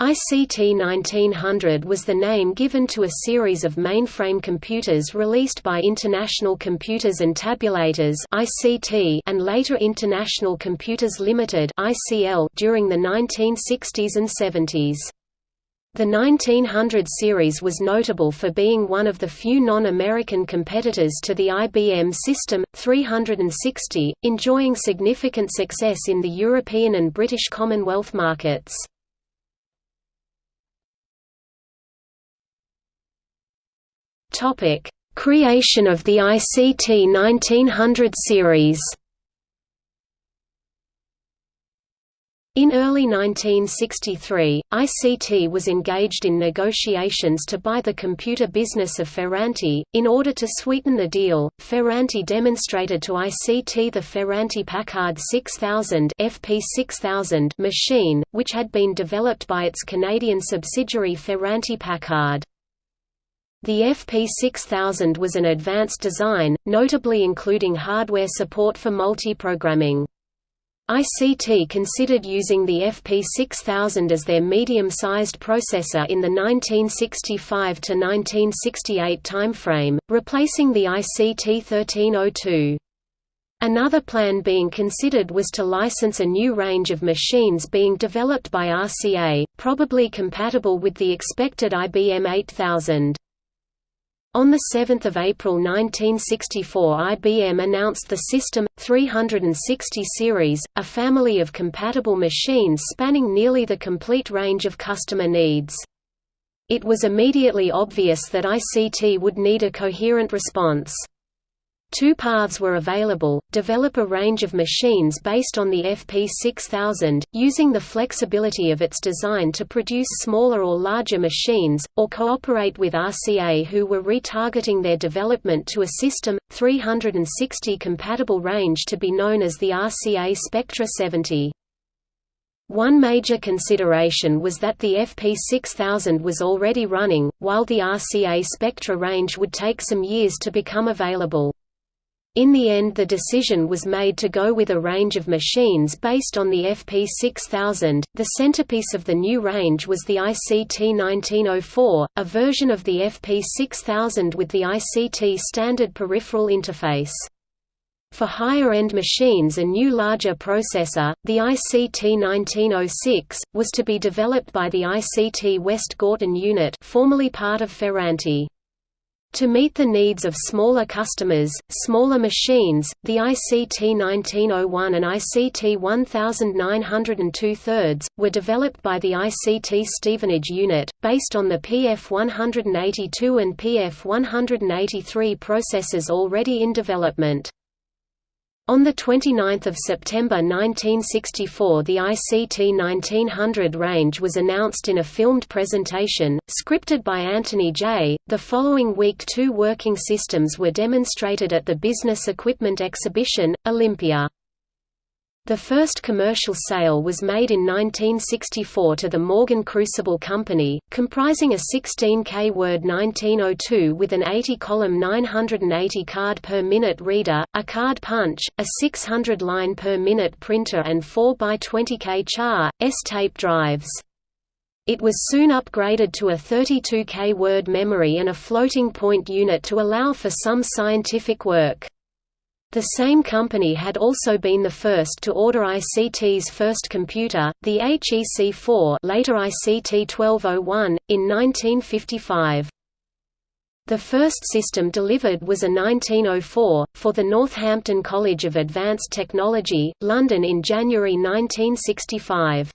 ICT 1900 was the name given to a series of mainframe computers released by International Computers and Tabulators (ICT) and later International Computers Limited (ICL) during the 1960s and 70s. The 1900 series was notable for being one of the few non-American competitors to the IBM System 360, enjoying significant success in the European and British Commonwealth markets. Topic: Creation of the ICT 1900 series. In early 1963, ICT was engaged in negotiations to buy the computer business of Ferranti. In order to sweeten the deal, Ferranti demonstrated to ICT the Ferranti Packard 6000 FP6000 machine, which had been developed by its Canadian subsidiary Ferranti Packard. The FP6000 was an advanced design, notably including hardware support for multiprogramming. ICT considered using the FP6000 as their medium-sized processor in the 1965–1968 timeframe, replacing the ICT1302. Another plan being considered was to license a new range of machines being developed by RCA, probably compatible with the expected IBM 8000. On 7 April 1964 IBM announced the System, 360 series, a family of compatible machines spanning nearly the complete range of customer needs. It was immediately obvious that ICT would need a coherent response. Two paths were available, develop a range of machines based on the FP6000, using the flexibility of its design to produce smaller or larger machines, or cooperate with RCA who were retargeting their development to a System, 360 compatible range to be known as the RCA Spectra 70. One major consideration was that the FP6000 was already running, while the RCA Spectra range would take some years to become available. In the end the decision was made to go with a range of machines based on the FP6000. The centerpiece of the new range was the ICT 1904, a version of the FP6000 with the ICT standard peripheral interface. For higher-end machines a new larger processor, the ICT 1906, was to be developed by the ICT West Gorton unit formerly part of Ferranti. To meet the needs of smaller customers, smaller machines, the ICT 1901 and ICT 1902 were developed by the ICT Stevenage unit, based on the PF182 and PF183 processors already in development. On 29 September 1964 the ICT 1900 range was announced in a filmed presentation, scripted by Antony Jay. The following week two working systems were demonstrated at the Business Equipment Exhibition, Olympia. The first commercial sale was made in 1964 to the Morgan Crucible Company, comprising a 16K Word 1902 with an 80-column 980 card per minute reader, a card punch, a 600 line per minute printer and 4x20K char, S-tape drives. It was soon upgraded to a 32K word memory and a floating point unit to allow for some scientific work. The same company had also been the first to order ICT's first computer, the HEC-4 later ICT-1201, in 1955. The first system delivered was a 1904, for the Northampton College of Advanced Technology, London in January 1965.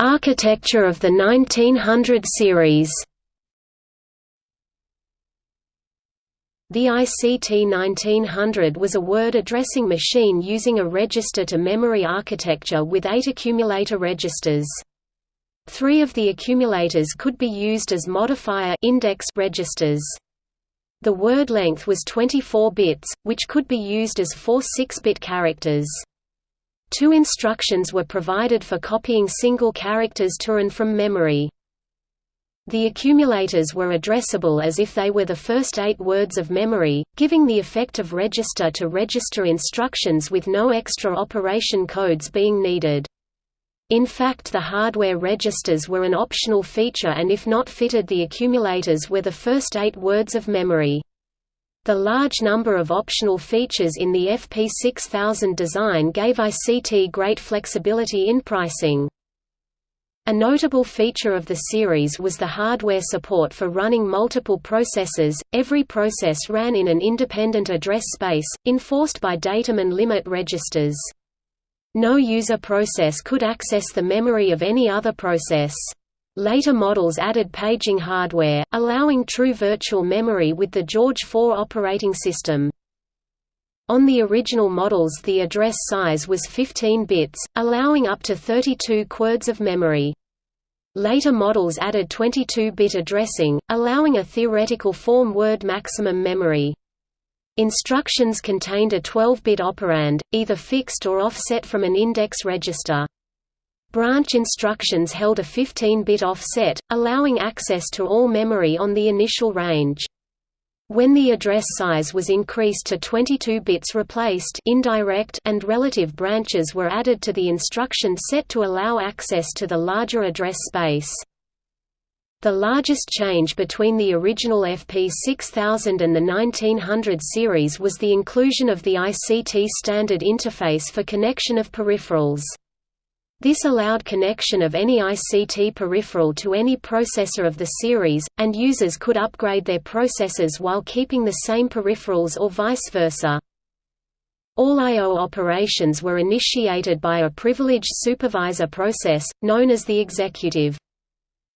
Architecture of the 1900 series The ICT 1900 was a word addressing machine using a register-to-memory architecture with eight accumulator registers. Three of the accumulators could be used as modifier index registers. The word length was 24 bits, which could be used as four 6-bit characters. Two instructions were provided for copying single characters to and from memory. The accumulators were addressable as if they were the first eight words of memory, giving the effect of register-to-register -register instructions with no extra operation codes being needed. In fact the hardware registers were an optional feature and if not fitted the accumulators were the first eight words of memory. The large number of optional features in the FP6000 design gave ICT great flexibility in pricing. A notable feature of the series was the hardware support for running multiple processes. Every process ran in an independent address space, enforced by datum and limit registers. No user process could access the memory of any other process. Later models added paging hardware, allowing true virtual memory with the George IV operating system. On the original models the address size was 15 bits, allowing up to 32 quads of memory. Later models added 22-bit addressing, allowing a theoretical form word maximum memory. Instructions contained a 12-bit operand, either fixed or offset from an index register. Branch instructions held a 15-bit offset, allowing access to all memory on the initial range. When the address size was increased to 22 bits replaced indirect and relative branches were added to the instruction set to allow access to the larger address space. The largest change between the original FP6000 and the 1900 series was the inclusion of the ICT standard interface for connection of peripherals. This allowed connection of any ICT peripheral to any processor of the series, and users could upgrade their processors while keeping the same peripherals or vice versa. All I.O. operations were initiated by a privileged supervisor process, known as the executive.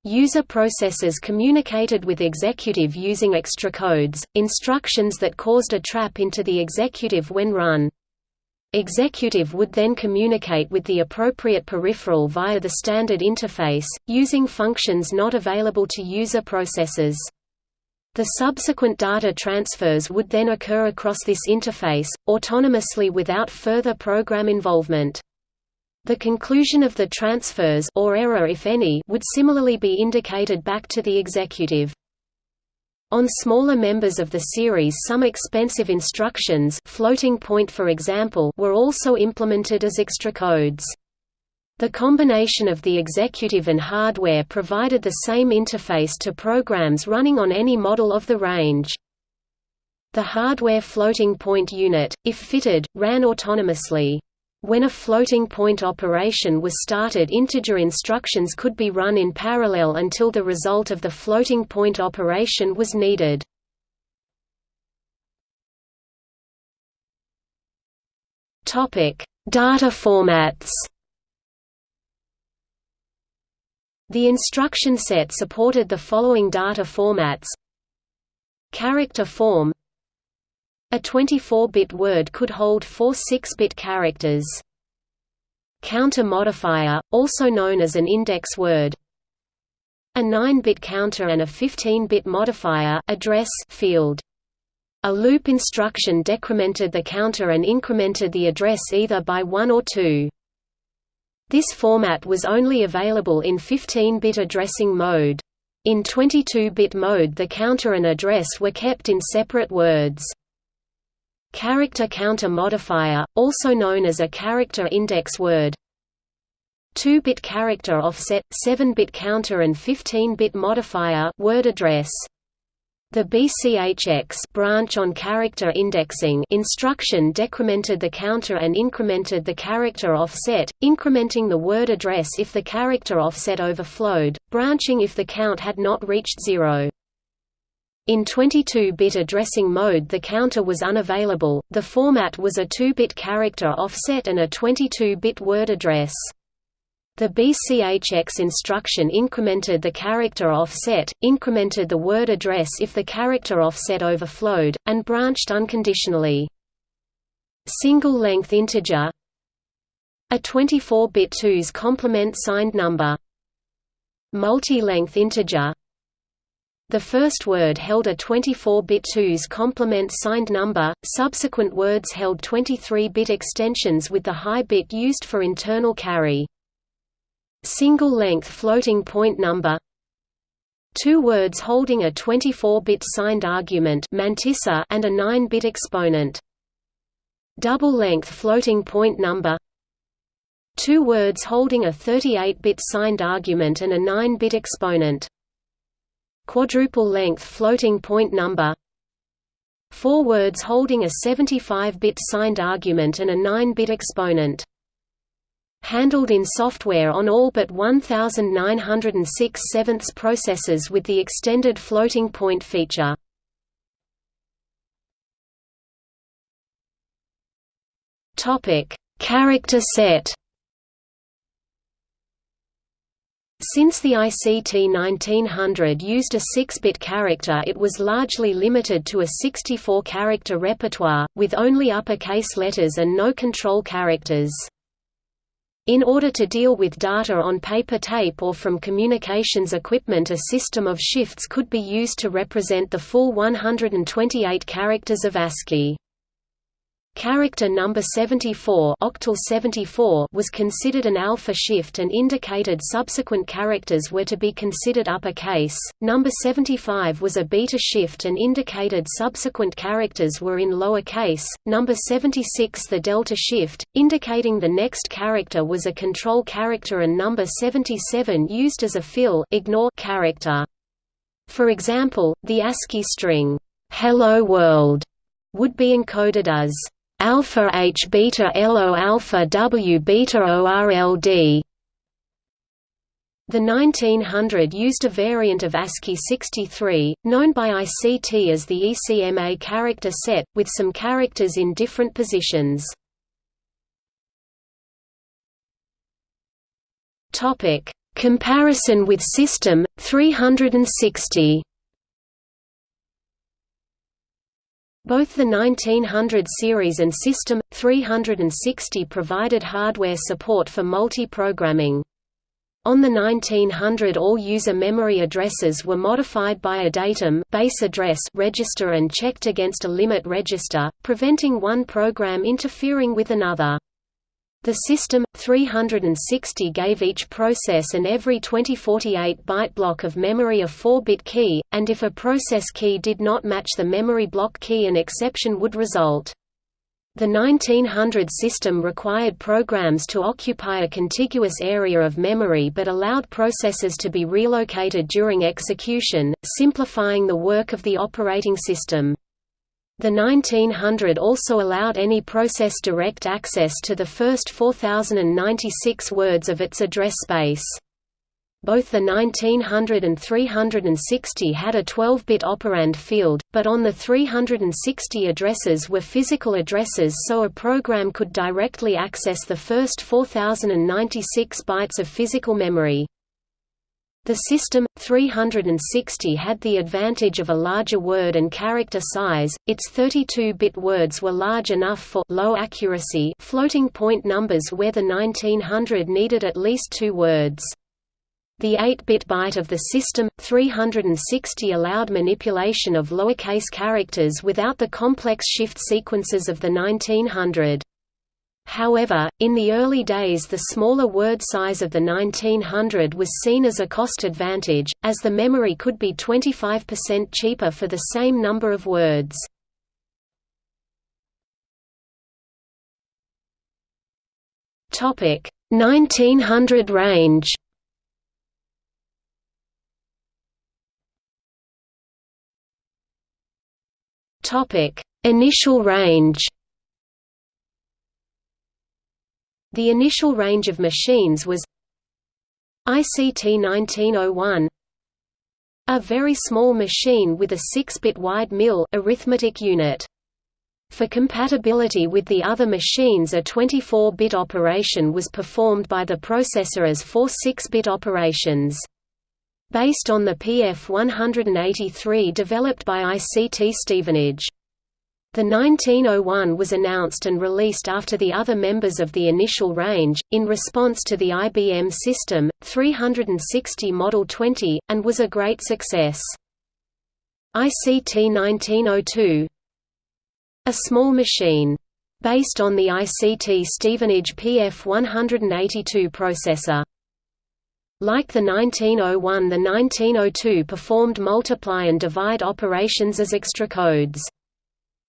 User processors communicated with executive using extra codes, instructions that caused a trap into the executive when run. Executive would then communicate with the appropriate peripheral via the standard interface, using functions not available to user processors. The subsequent data transfers would then occur across this interface, autonomously without further program involvement. The conclusion of the transfers or error if any would similarly be indicated back to the executive. On smaller members of the series some expensive instructions floating point for example were also implemented as extra codes. The combination of the executive and hardware provided the same interface to programs running on any model of the range. The hardware floating point unit, if fitted, ran autonomously. When a floating point operation was started integer instructions could be run in parallel until the result of the floating point operation was needed. Data formats The instruction set supported the following data formats Character form a 24-bit word could hold four 6-bit characters. Counter modifier, also known as an index word. A 9-bit counter and a 15-bit modifier address field. A loop instruction decremented the counter and incremented the address either by 1 or 2. This format was only available in 15-bit addressing mode. In 22-bit mode the counter and address were kept in separate words. Character counter modifier, also known as a character index word 2-bit character offset, 7-bit counter and 15-bit modifier word address. The BCHX branch on character indexing instruction decremented the counter and incremented the character offset, incrementing the word address if the character offset overflowed, branching if the count had not reached zero. In 22-bit addressing mode the counter was unavailable, the format was a 2-bit character offset and a 22-bit word address. The BCHX instruction incremented the character offset, incremented the word address if the character offset overflowed, and branched unconditionally. Single-length integer A 24-bit 2's complement signed number Multi-length integer the first word held a 24-bit 2's complement signed number, subsequent words held 23-bit extensions with the high bit used for internal carry. Single-length floating point number two words holding a 24-bit signed argument mantissa and a 9-bit exponent. Double-length floating point number two words holding a 38-bit signed argument and a 9-bit exponent. Quadruple-length floating point number four words holding a 75-bit signed argument and a 9-bit exponent handled in software on all but 1906 sevenths processors with the extended floating point feature. Topic: Character set. Since the ICT 1900 used a 6-bit character it was largely limited to a 64-character repertoire, with only uppercase letters and no control characters. In order to deal with data on paper tape or from communications equipment a system of shifts could be used to represent the full 128 characters of ASCII. Character number 74, octal 74 was considered an alpha shift and indicated subsequent characters were to be considered uppercase. Number 75 was a beta shift and indicated subsequent characters were in lower case. Number 76 the delta shift, indicating the next character was a control character and number 77 used as a fill ignore character. For example, the ASCII string hello world would be encoded as alpha H beta LO alpha W beta ORLD. The 1900 used a variant of ASCII 63, known by ICT as the ECMA character set, with some characters in different positions. Comparison with System 360 Both the 1900 series and System 360 provided hardware support for multi-programming. On the 1900 all user memory addresses were modified by a datum base address register and checked against a limit register, preventing one program interfering with another. The system, 360 gave each process and every 2048-byte block of memory a 4-bit key, and if a process key did not match the memory block key an exception would result. The 1900 system required programs to occupy a contiguous area of memory but allowed processes to be relocated during execution, simplifying the work of the operating system. The 1900 also allowed any process direct access to the first 4096 words of its address space. Both the 1900 and 360 had a 12-bit operand field, but on the 360 addresses were physical addresses so a program could directly access the first 4096 bytes of physical memory. The System 360 had the advantage of a larger word and character size. Its 32-bit words were large enough for low accuracy floating point numbers where the 1900 needed at least 2 words. The 8-bit byte of the System 360 allowed manipulation of lowercase characters without the complex shift sequences of the 1900. However, in the early days the smaller word size of the 1900 was seen as a cost advantage, as the memory could be 25% cheaper for the same number of words. Topic 1900 range. Topic Initial range The initial range of machines was ICT 1901 a very small machine with a 6-bit wide mill arithmetic unit. For compatibility with the other machines a 24-bit operation was performed by the processor as four 6-bit operations. Based on the PF183 developed by ICT Stevenage. The 1901 was announced and released after the other members of the initial range, in response to the IBM System, 360 Model 20, and was a great success. ICT 1902 A small machine. Based on the ICT Stevenage PF182 processor. Like the 1901 the 1902 performed multiply and divide operations as extra codes.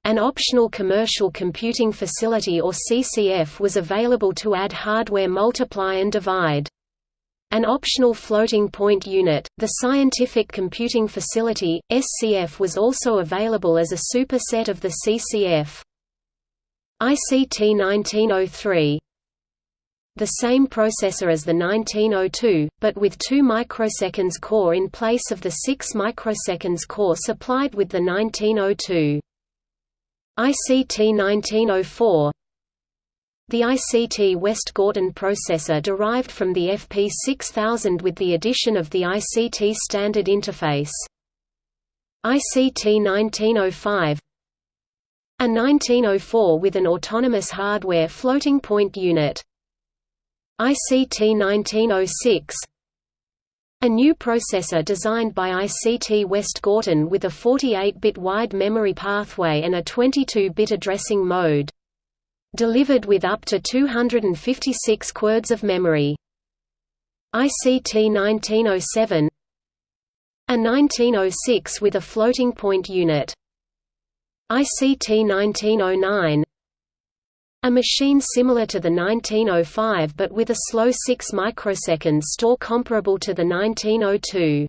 An optional Commercial Computing Facility or CCF was available to add hardware multiply and divide. An optional floating point unit, the Scientific Computing Facility, SCF was also available as a superset of the CCF. ICT 1903 the same processor as the 1902, but with 2 microseconds core in place of the 6 microseconds core supplied with the 1902. ICT 1904 The ICT West Gorton processor derived from the FP6000 with the addition of the ICT standard interface. ICT 1905 A 1904 with an autonomous hardware floating point unit. ICT 1906 a new processor designed by ICT West Gorton with a 48-bit wide memory pathway and a 22-bit addressing mode. Delivered with up to 256 quads of memory. ICT 1907 A 1906 with a floating point unit. ICT 1909 a machine similar to the 1905 but with a slow 6 microseconds store comparable to the 1902.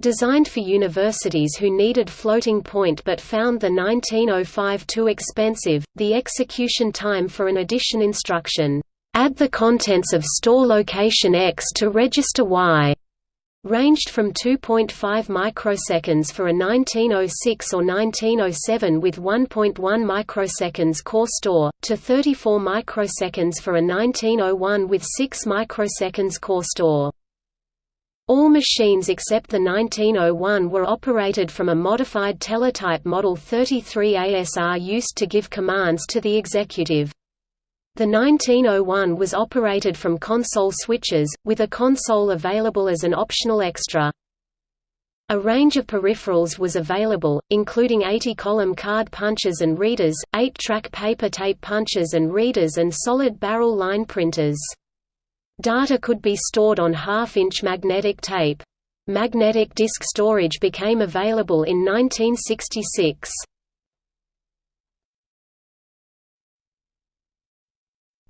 Designed for universities who needed floating point but found the 1905 too expensive, the execution time for an addition instruction, "'Add the contents of store location X to register Y' ranged from 2.5 microseconds for a 1906 or 1907 with 1.1 microseconds core store, to 34 microseconds for a 1901 with 6 microseconds core store. All machines except the 1901 were operated from a modified teletype Model 33 ASR used to give commands to the executive. The 1901 was operated from console switches, with a console available as an optional extra. A range of peripherals was available, including 80-column card punches and readers, 8-track paper tape punches and readers and solid barrel line printers. Data could be stored on half-inch magnetic tape. Magnetic disk storage became available in 1966.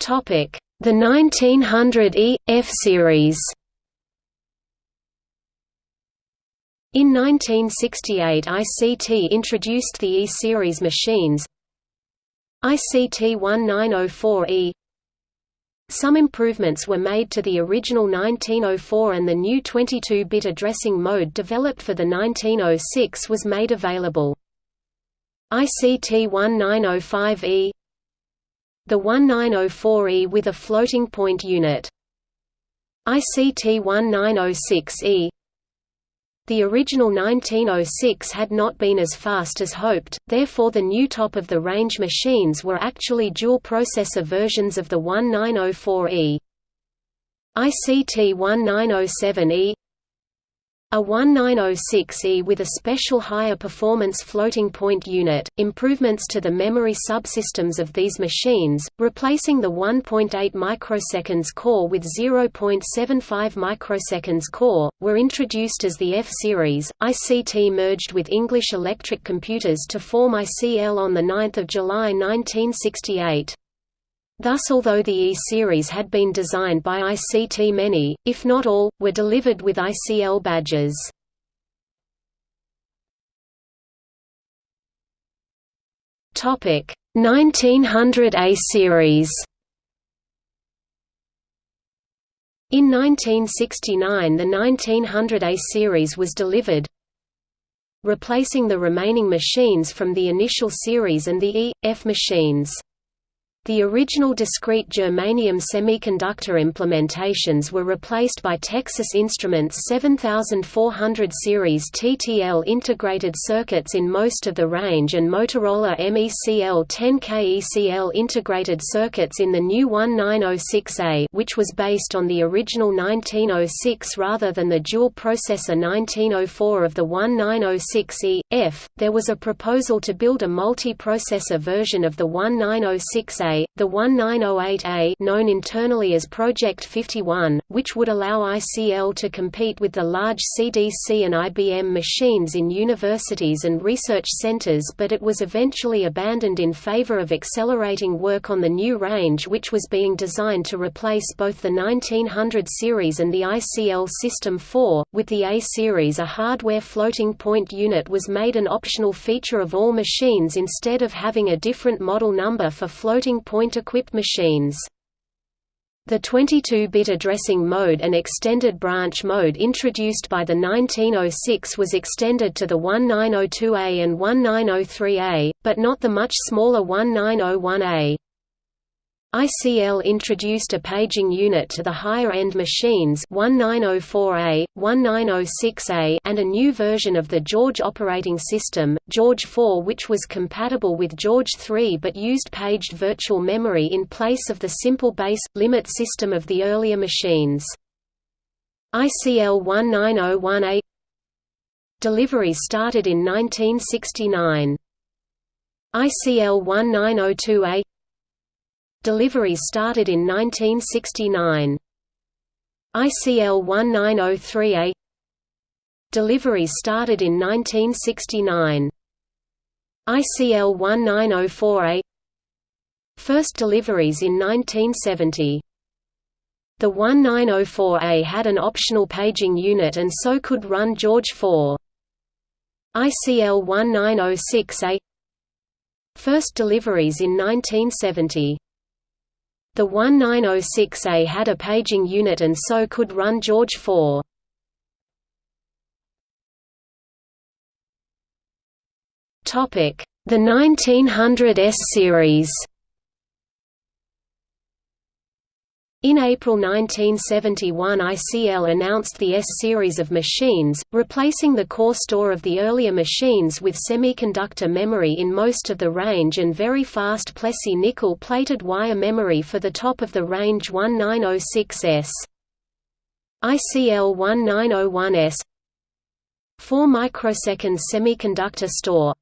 Topic: The 1900 E F series. In 1968 ICT introduced the E-series machines ICT 1904E Some improvements were made to the original 1904 and the new 22-bit addressing mode developed for the 1906 was made available. ICT 1905E the 1904E with a floating point unit. ICT 1906E The original 1906 had not been as fast as hoped, therefore the new top-of-the-range machines were actually dual-processor versions of the 1904E. ICT 1907E a 1906E with a special higher performance floating point unit, improvements to the memory subsystems of these machines, replacing the 1.8 microseconds core with 0.75 microseconds core, were introduced as the F-series. ICT merged with English Electric Computers to form ICL on 9 July 1968. Thus although the E-series had been designed by ICT many, if not all, were delivered with ICL badges. Topic 1900 A series. In 1969 the 1900 A series was delivered, replacing the remaining machines from the initial series and the E, F machines. The original discrete germanium semiconductor implementations were replaced by Texas Instruments 7400 series TTL integrated circuits in most of the range and Motorola MECL 10K ECL integrated circuits in the new 1906A which was based on the original 1906 rather than the dual processor 1904 of the 1906E. F. There was a proposal to build a multi-processor version of the 1906A 1948A, the 1908A known internally as Project 51, which would allow ICL to compete with the large CDC and IBM machines in universities and research centers but it was eventually abandoned in favor of accelerating work on the new range which was being designed to replace both the 1900 series and the ICL System 4. With the A series a hardware floating point unit was made an optional feature of all machines instead of having a different model number for floating point-equipped machines. The 22-bit addressing mode and extended branch mode introduced by the 1906 was extended to the 1902A and 1903A, but not the much smaller 1901A. ICL introduced a paging unit to the higher-end machines 1904A, 1906A and a new version of the George operating system, George 4 which was compatible with George 3 but used paged virtual memory in place of the simple base, limit system of the earlier machines. ICL 1901A Delivery started in 1969. ICL 1902A Deliveries started in 1969. ICL 1903A Deliveries started in 1969. ICL 1904A First deliveries in 1970. The 1904A had an optional paging unit and so could run George 4. ICL 1906A First deliveries in 1970. The 1906A had a paging unit and so could run George 4. The 1900S series In April 1971 ICL announced the S-series of machines, replacing the core store of the earlier machines with semiconductor memory in most of the range and very fast Plessey nickel-plated wire memory for the top of the range 1906S. ICL 1901S 4 microsecond semiconductor store.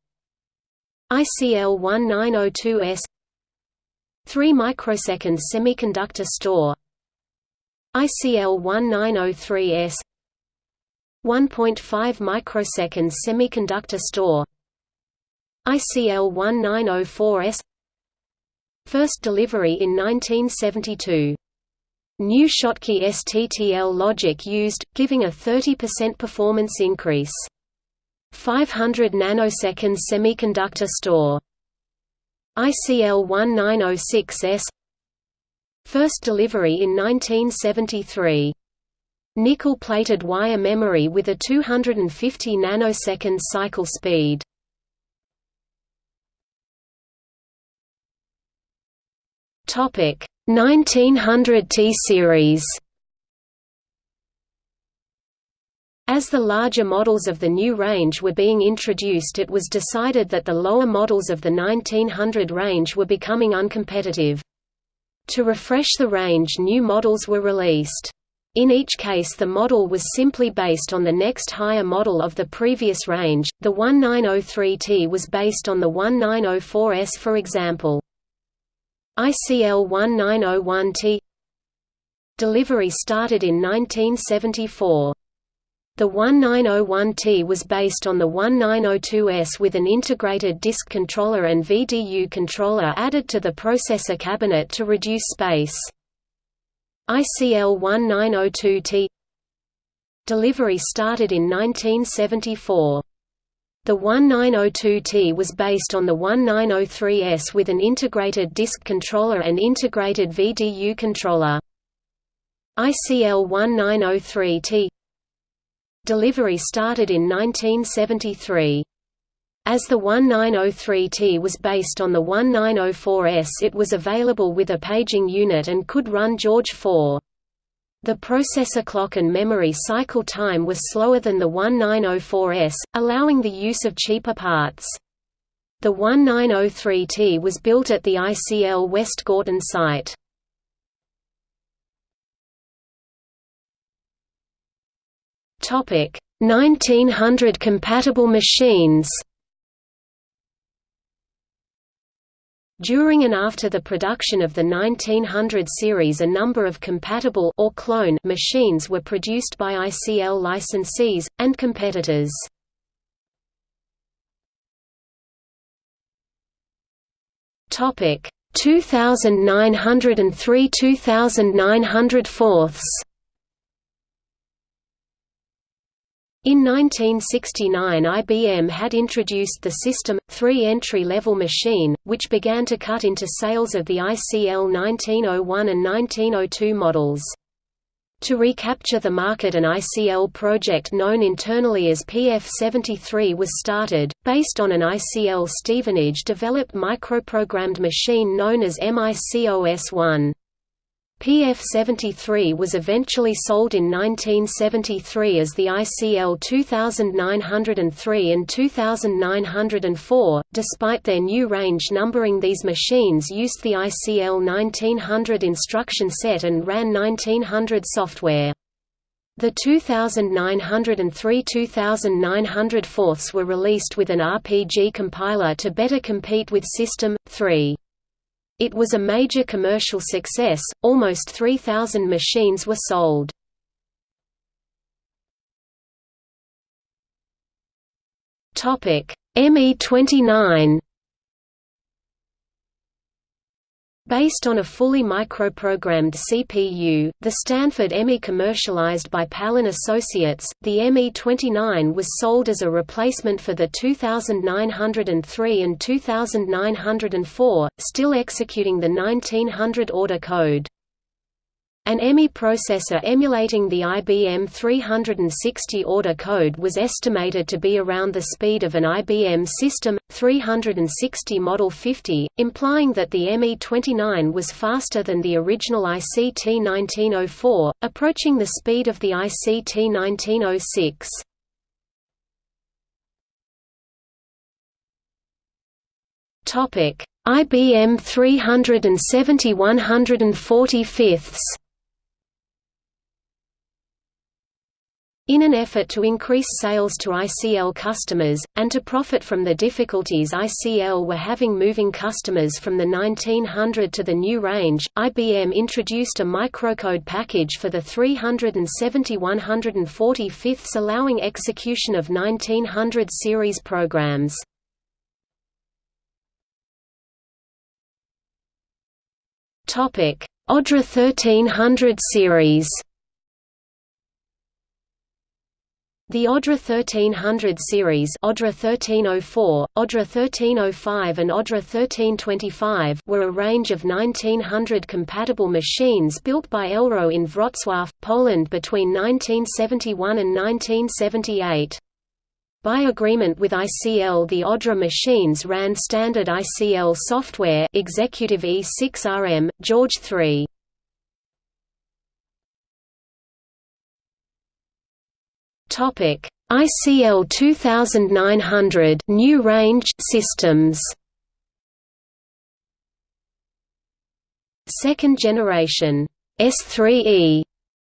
ICL 1902S 3 microsecond semiconductor store ICL 1903S 1.5 microsecond semiconductor store ICL 1904S First delivery in 1972 New Schottky STTL logic used, giving a 30% performance increase. 500 nanosecond semiconductor store ICL 1906S First delivery in 1973. Nickel-plated wire memory with a 250 nanosecond cycle speed. Topic 1900 T series. As the larger models of the new range were being introduced it was decided that the lower models of the 1900 range were becoming uncompetitive. To refresh the range new models were released. In each case the model was simply based on the next higher model of the previous range, the 1903T was based on the 1904S for example. ICL 1901T Delivery started in 1974. The 1901T was based on the 1902S with an integrated disk controller and VDU controller added to the processor cabinet to reduce space. ICL 1902T Delivery started in 1974. The 1902T was based on the 1903S with an integrated disk controller and integrated VDU controller. ICL 1903T Delivery started in 1973. As the 1903T was based on the 1904S it was available with a paging unit and could run George 4. The processor clock and memory cycle time was slower than the 1904S, allowing the use of cheaper parts. The 1903T was built at the ICL West Gorton site. Topic 1900 compatible machines. During and after the production of the 1900 series a number of compatible or clone machines were produced by ICL licensees, and competitors. Topic 2903 2900 In 1969 IBM had introduced the System 3 entry-level machine, which began to cut into sales of the ICL 1901 and 1902 models. To recapture the market an ICL project known internally as PF73 was started, based on an ICL Stevenage developed microprogrammed machine known as MICOS-1. PF73 was eventually sold in 1973 as the ICL 2903 and 2904. Despite their new range numbering, these machines used the ICL 1900 instruction set and ran 1900 software. The 2903 2900 fourths were released with an RPG compiler to better compete with System 3. It was a major commercial success, almost 3,000 machines were sold. ME29 Based on a fully microprogrammed CPU, the Stanford ME commercialized by Palyn Associates, the ME29 was sold as a replacement for the 2903 and 2904, still executing the 1900 order code. An ME processor emulating the IBM 360 order code was estimated to be around the speed of an IBM System 360 Model 50, implying that the ME29 was faster than the original ICT 1904, approaching the speed of the ICT 1906. IBM 370 145 In an effort to increase sales to ICL customers, and to profit from the difficulties ICL were having moving customers from the 1900 to the new range, IBM introduced a microcode package for the 370 145 allowing execution of 1900 series programs. ODRA 1300 series The ODRA 1300 series ODRA 1304, ODRA 1305 and ODRA 1325 were a range of 1900 compatible machines built by Elwro in Wrocław, Poland between 1971 and 1978. By agreement with ICL the ODRA machines ran standard ICL software Executive E6RM, George 3. Topic: ICL 2900 new range systems. Second generation. S3E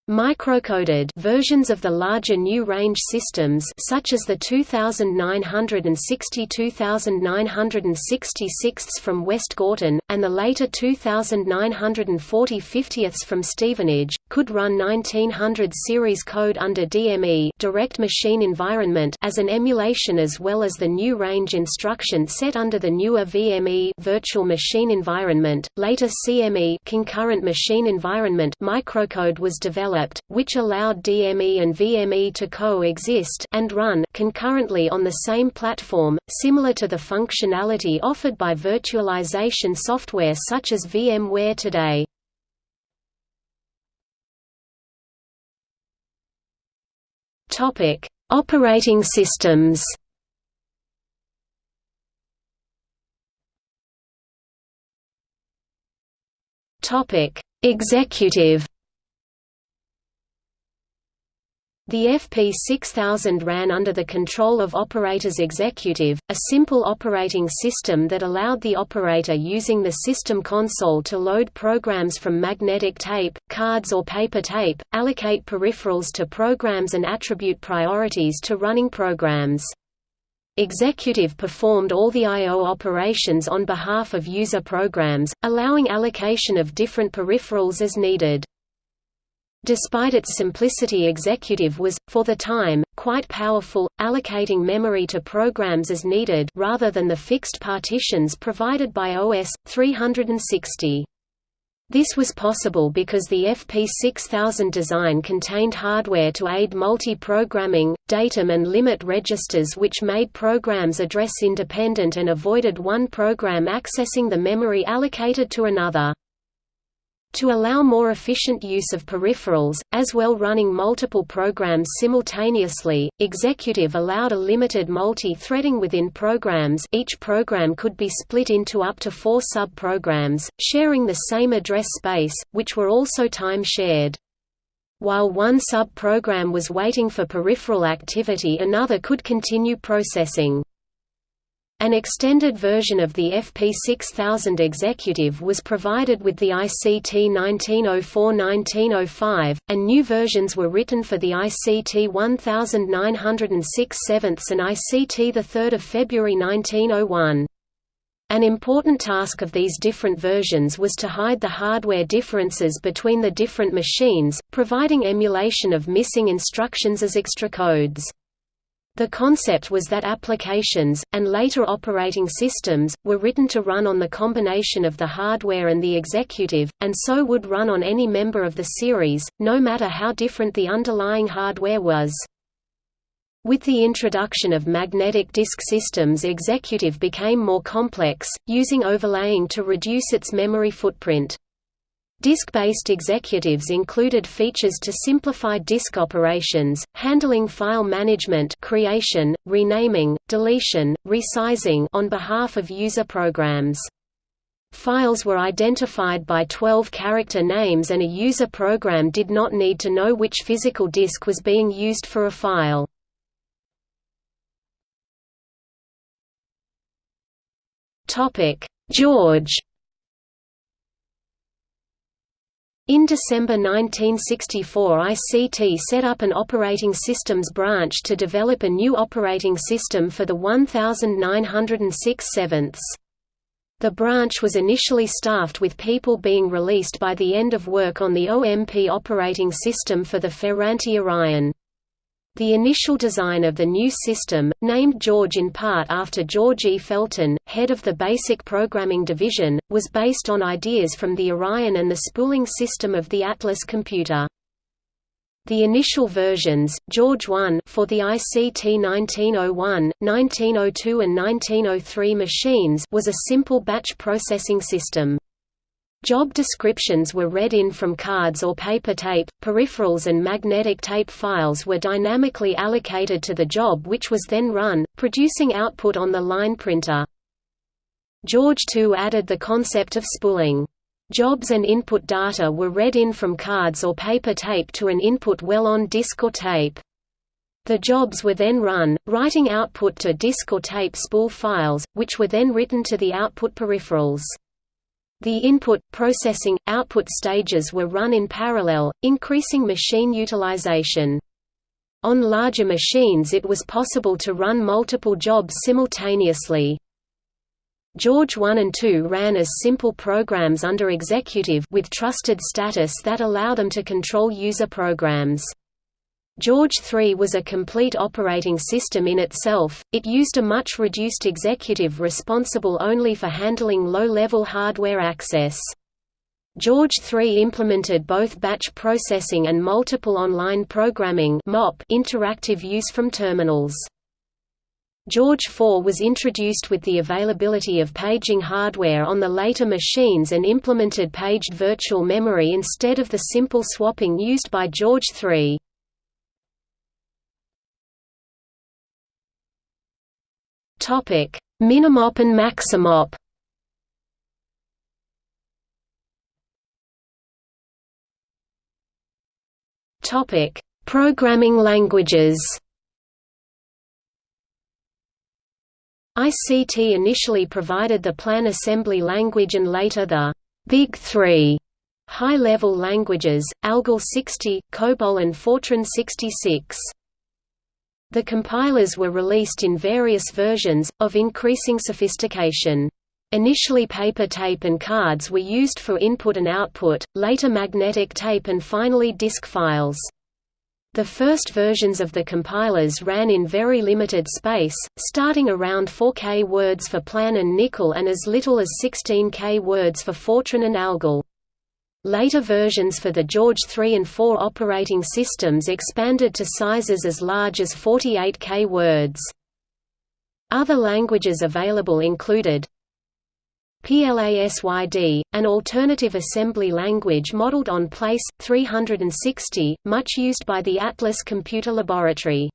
Microcoded versions of the larger new range systems such as the 2960 2966 from West Gorton, and the later 2940 50ths from Stevenage, could run 1900 series code under DME direct machine environment as an emulation as well as the new range instruction set under the newer VME virtual machine environment. Later CME concurrent machine environment microcode was developed developed, which allowed DME and VME to coexist and run concurrently on the same platform, similar to the functionality offered by virtualization software such as VMware today. Topic: Operating systems. Topic: Executive The FP6000 ran under the control of Operators Executive, a simple operating system that allowed the operator using the system console to load programs from magnetic tape, cards or paper tape, allocate peripherals to programs and attribute priorities to running programs. Executive performed all the I.O. operations on behalf of user programs, allowing allocation of different peripherals as needed. Despite its simplicity Executive was, for the time, quite powerful, allocating memory to programs as needed rather than the fixed partitions provided by OS. 360. This was possible because the FP6000 design contained hardware to aid multi-programming, datum and limit registers which made programs address independent and avoided one program accessing the memory allocated to another. To allow more efficient use of peripherals, as well running multiple programs simultaneously, Executive allowed a limited multi-threading within programs each program could be split into up to four sub-programs, sharing the same address space, which were also time-shared. While one sub-program was waiting for peripheral activity another could continue processing. An extended version of the FP6000 Executive was provided with the ICT 1904–1905, and new versions were written for the ICT 1906 7 and ICT 3 February 1901. An important task of these different versions was to hide the hardware differences between the different machines, providing emulation of missing instructions as extra codes. The concept was that applications, and later operating systems, were written to run on the combination of the hardware and the executive, and so would run on any member of the series, no matter how different the underlying hardware was. With the introduction of magnetic disk systems executive became more complex, using overlaying to reduce its memory footprint. Disk-based executives included features to simplify disk operations, handling file management creation, renaming, deletion, resizing on behalf of user programs. Files were identified by 12-character names and a user program did not need to know which physical disk was being used for a file. George In December 1964 ICT set up an operating systems branch to develop a new operating system for the 1906 sevenths. The branch was initially staffed with people being released by the end of work on the OMP operating system for the Ferranti Orion. The initial design of the new system, named George in part after George E. Felton, head of the Basic Programming Division, was based on ideas from the Orion and the spooling system of the Atlas computer. The initial versions, George 1 for the ICT 1901, 1902 and 1903 machines was a simple batch processing system. Job descriptions were read in from cards or paper tape, peripherals and magnetic tape files were dynamically allocated to the job which was then run, producing output on the line printer. George II added the concept of spooling. Jobs and input data were read in from cards or paper tape to an input well on disk or tape. The jobs were then run, writing output to disk or tape spool files, which were then written to the output peripherals. The input, processing, output stages were run in parallel, increasing machine utilization. On larger machines it was possible to run multiple jobs simultaneously. George 1 and 2 ran as simple programs under executive with trusted status that allow them to control user programs. George III was a complete operating system in itself, it used a much reduced executive responsible only for handling low-level hardware access. George III implemented both batch processing and multiple online programming interactive use from terminals. George IV was introduced with the availability of paging hardware on the later machines and implemented paged virtual memory instead of the simple swapping used by George III. Topic: Minimop and Maximop. Topic: Programming languages. ICT initially provided the plan assembly language and later the Big Three high-level languages, ALGOL 60, COBOL and Fortran 66. The compilers were released in various versions, of increasing sophistication. Initially paper tape and cards were used for input and output, later magnetic tape and finally disk files. The first versions of the compilers ran in very limited space, starting around 4K words for Plan and NICOL and as little as 16K words for Fortran and Algol. Later versions for the George 3 and 4 operating systems expanded to sizes as large as 48K words. Other languages available included PLASYD, an alternative assembly language modeled on Place 360, much used by the Atlas Computer Laboratory.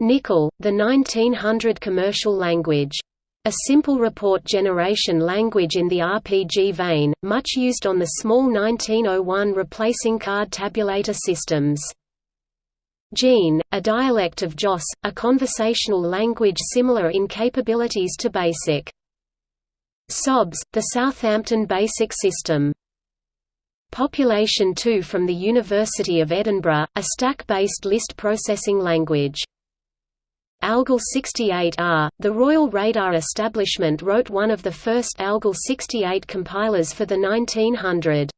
NICOL, the 1900 commercial language. A simple report generation language in the RPG vein, much used on the small 1901 replacing card tabulator systems. JEAN, a dialect of JOSS, a conversational language similar in capabilities to BASIC. SOBS, the Southampton Basic System. Population 2 from the University of Edinburgh, a stack-based list processing language. ALGOL 68R, the Royal Radar Establishment wrote one of the first ALGOL 68 compilers for the 1900.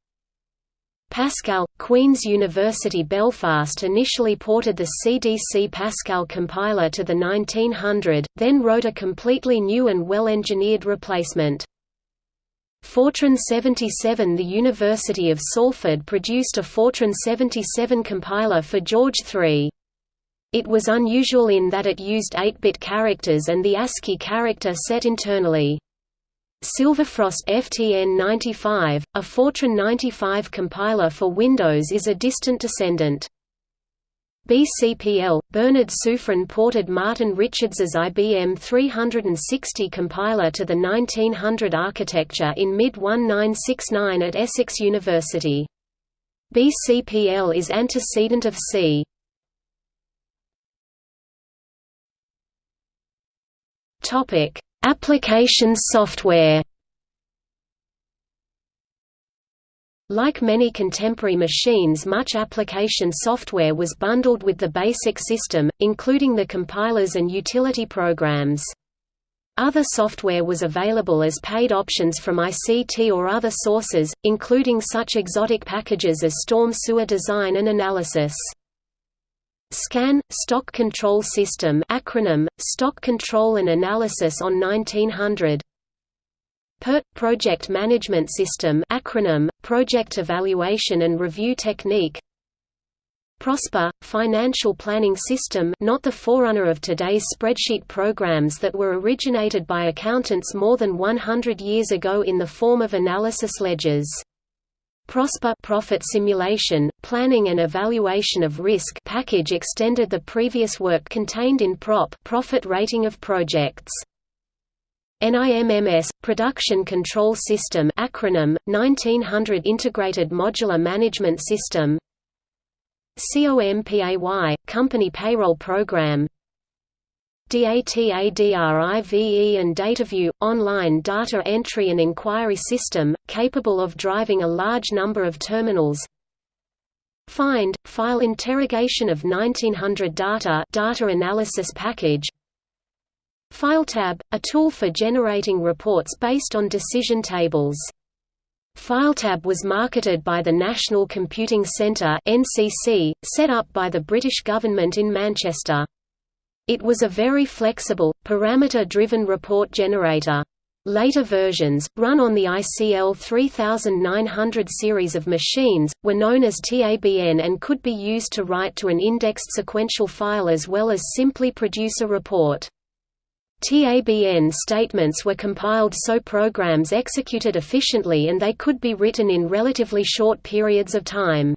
Pascal, Queen's University Belfast initially ported the CDC Pascal compiler to the 1900, then wrote a completely new and well-engineered replacement. Fortran 77 The University of Salford produced a Fortran 77 compiler for George III. It was unusual in that it used 8-bit characters and the ASCII character set internally. Silverfrost FTN 95, a Fortran 95 compiler for Windows is a distant descendant. BCPL, Bernard Sufrin ported Martin Richards's IBM 360 compiler to the 1900 architecture in mid-1969 at Essex University. BCPL is antecedent of C. Applications software Like many contemporary machines much application software was bundled with the basic system, including the compilers and utility programs. Other software was available as paid options from ICT or other sources, including such exotic packages as Storm Sewer Design and Analysis. SCAN – Stock Control System acronym, Stock Control and Analysis on 1900 PERT – Project Management System acronym, Project Evaluation and Review Technique Prosper – Financial Planning System not the forerunner of today's spreadsheet programs that were originated by accountants more than 100 years ago in the form of analysis ledgers. Prosper profit simulation, planning and evaluation of risk package extended the previous work contained in PROP profit rating of projects. NIMMS Production Control System acronym 1900 Integrated Modular Management System COMPAY Company Payroll Program DATADRIVE and DataView – online data entry and inquiry system, capable of driving a large number of terminals. Find – file interrogation of 1900 data data analysis package. FileTab – a tool for generating reports based on decision tables. FileTab was marketed by the National Computing Centre (NCC), set up by the British government in Manchester. It was a very flexible, parameter-driven report generator. Later versions, run on the ICL 3900 series of machines, were known as TABN and could be used to write to an indexed sequential file as well as simply produce a report. TABN statements were compiled so programs executed efficiently and they could be written in relatively short periods of time.